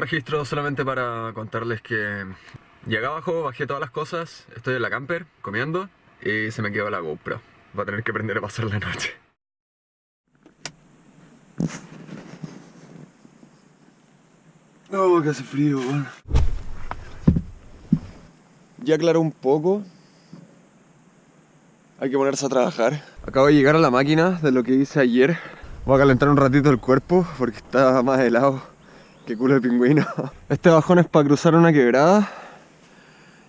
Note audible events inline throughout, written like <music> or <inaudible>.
registro solamente para contarles que llegué abajo, bajé todas las cosas, estoy en la camper comiendo y se me quedó la GoPro. Va a tener que aprender a pasar la noche. Oh, que hace frío. Ya aclaró un poco. Hay que ponerse a trabajar. Acabo de llegar a la máquina de lo que hice ayer. Voy a calentar un ratito el cuerpo porque está más helado que culo de pingüino. <laughs> Este bajón es para cruzar una quebrada.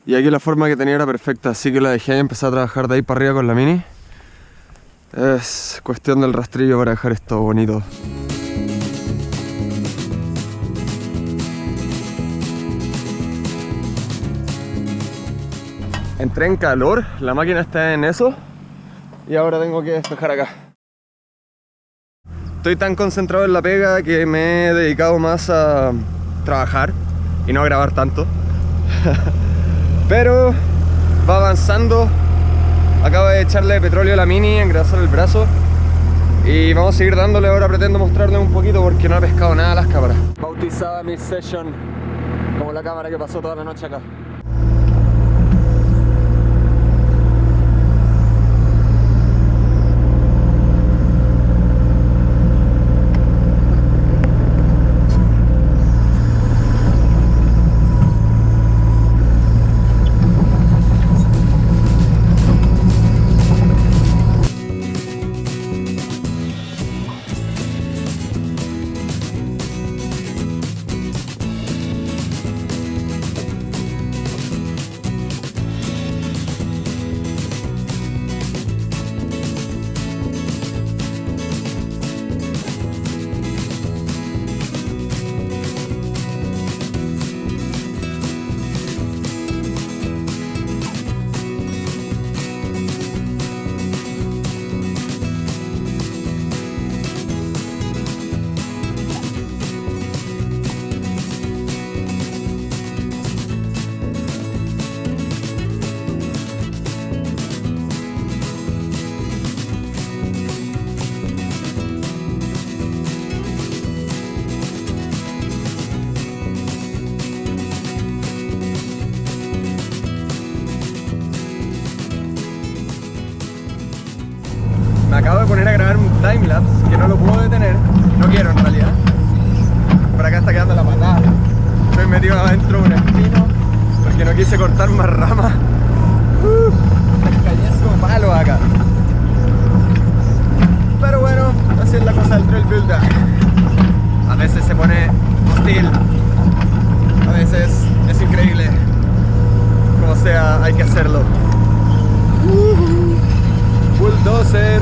Y aquí la forma que tenía era perfecta, así que la dejé y empecé a trabajar de ahí para arriba con la mini. Es cuestión del rastrillo para dejar esto bonito. Entré en calor, la máquina está en eso y ahora tengo que despejar acá. Estoy tan concentrado en la pega que me he dedicado más a trabajar y no a grabar tanto. <laughs> Pero va avanzando. Acabo de echarle petróleo a la mini, engrasar el brazo. Y vamos a seguir dándole, ahora pretendo mostrarle un poquito porque no ha pescado nada las cámaras. Bautizada mi session como la cámara que pasó toda la noche acá. Me acabo de poner a grabar un timelapse que no lo puedo detener. No quiero en realidad. Por acá está quedando la patada. Estoy metido adentro de un espino porque no quise cortar más ramas. Uh, cayendo malo acá. Pero bueno, así es la cosa del trail builder. A veces se pone hostil. A veces es increíble. Como sea, hay que hacerlo. Bulldozer.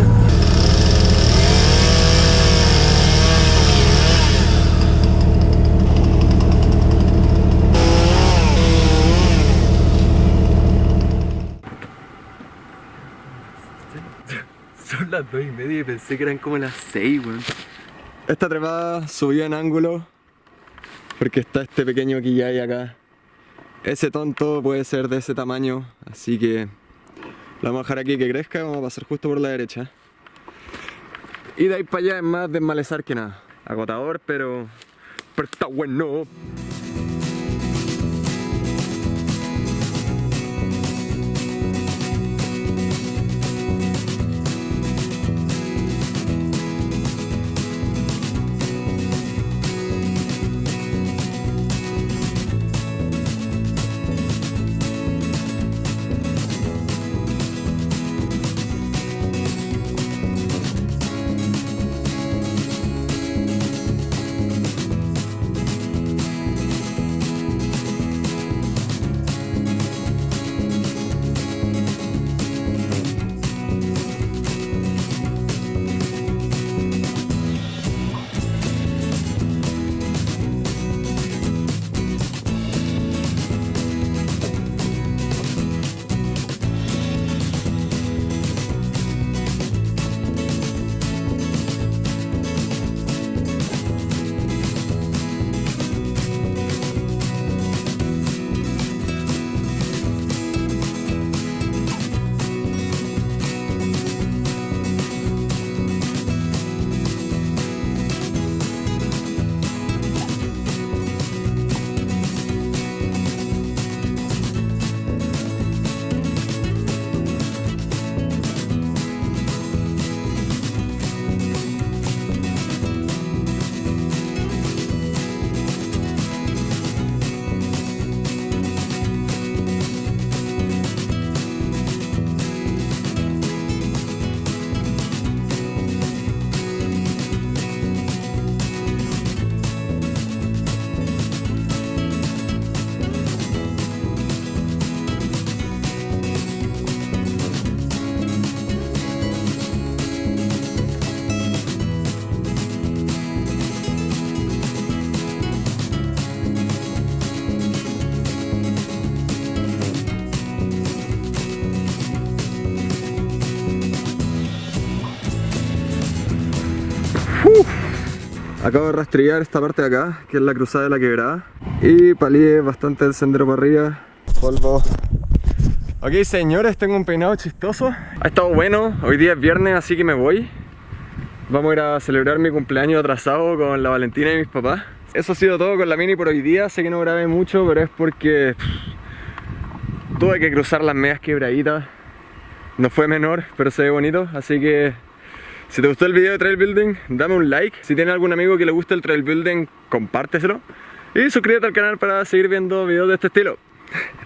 Son las dos y media y pensé que eran como las 6, weón. Esta trepada subió en ángulo porque está este pequeño quillay acá. Ese tonto puede ser de ese tamaño, así que la vamos a dejar aquí que crezca y vamos a pasar justo por la derecha. Y de ahí para allá es más desmalezar que nada. Agotador, pero, pero está bueno. Acabo de rastrillar esta parte de acá, que es la cruzada de la quebrada. Y palié bastante el sendero para arriba. Polvo. Ok, señores, tengo un peinado chistoso. Ha estado bueno. Hoy día es viernes, así que me voy. Vamos a ir a celebrar mi cumpleaños atrasado con la Valentina y mis papás. Eso ha sido todo con la mini por hoy día. Sé que no grabé mucho, pero es porque tuve que cruzar las medias quebraditas. No fue menor, pero se ve bonito. Así que si te gustó el video de trail building, dame un like. Si tienes algún amigo que le guste el trail building, compárteselo. Y suscríbete al canal para seguir viendo videos de este estilo.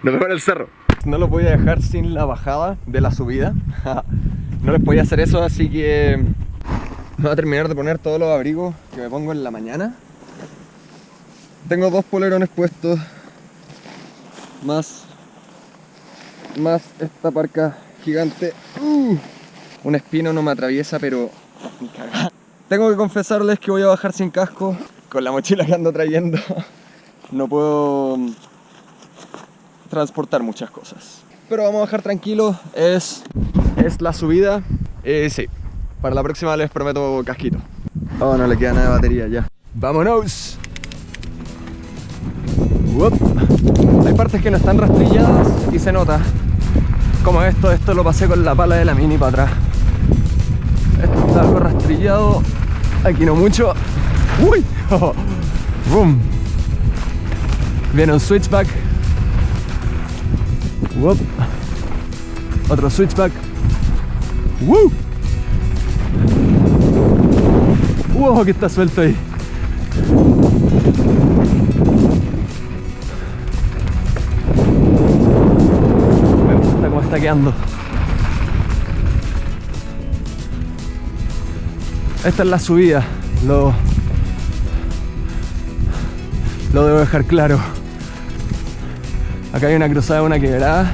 Nos vemos en el cerro. No lo voy a dejar sin la bajada de la subida. <laughs> no les podía hacer eso, así que voy a terminar de poner todos los abrigos que me pongo en la mañana. Tengo dos polerones puestos. Más. Más esta parca gigante. Uh, un espino no me atraviesa, pero. <laughs> Tengo que confesarles que voy a bajar sin casco. Con la mochila que ando trayendo. <laughs> No puedo mm, transportar muchas cosas. Pero vamos a bajar tranquilo. Es. Es la subida. Eh, sí. Para la próxima les prometo casquito. Oh, no le queda nada de batería ya. ¡Vámonos! Hay partes que no están rastrilladas y se nota. Como esto, esto lo pasé con la pala de la mini para atrás. Está algo rastrillado. Aquí no mucho. ¡Uy! <laughs> ¡Boom! Viene un switchback. Otro switchback. ¡Woo! ¡Wow! Que está suelto ahí. Esta es la subida, lo, lo debo dejar claro. Acá hay una cruzada, una quebrada.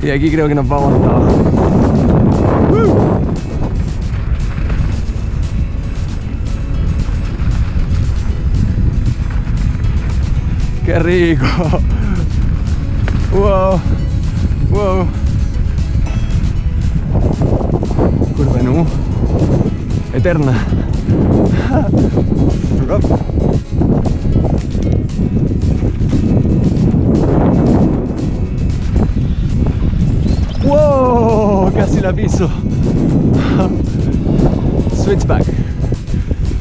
Y aquí creo que nos vamos hasta abajo. ¡Qué rico! <laughs> ¡Wow! ¡Wow! Curva nu eterna. <laughs> ¡Wow! Casi la piso. <laughs> Switchback.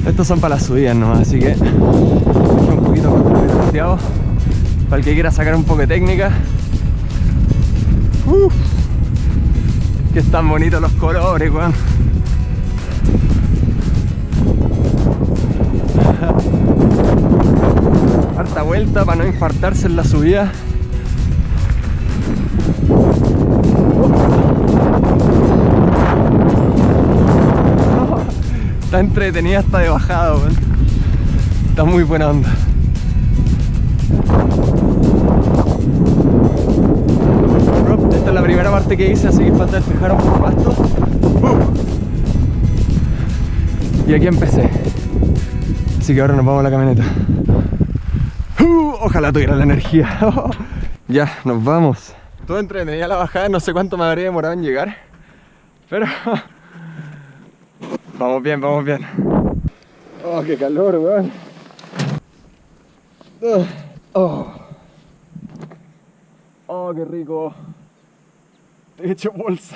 Estos son para las subidas nomás, así que un poquito controversiado para el que quiera sacar un poco de técnica. Uf, que están bonitos los colores, weón. <laughs> Harta vuelta para no infartarse en la subida. <laughs> Está entretenida hasta de bajada, weón. Está muy buena onda. Parte que hice, así que falta despejar un poco pasto. Y aquí empecé. Así que ahora nos vamos a la camioneta. Uh, ojalá tuviera la energía. <laughs> ya, nos vamos. Todo entretenida la bajada, no sé cuánto me habría demorado en llegar. Pero... <laughs> vamos bien, vamos bien. Oh, qué calor, weón. Oh. Oh, qué rico. эти вольсы.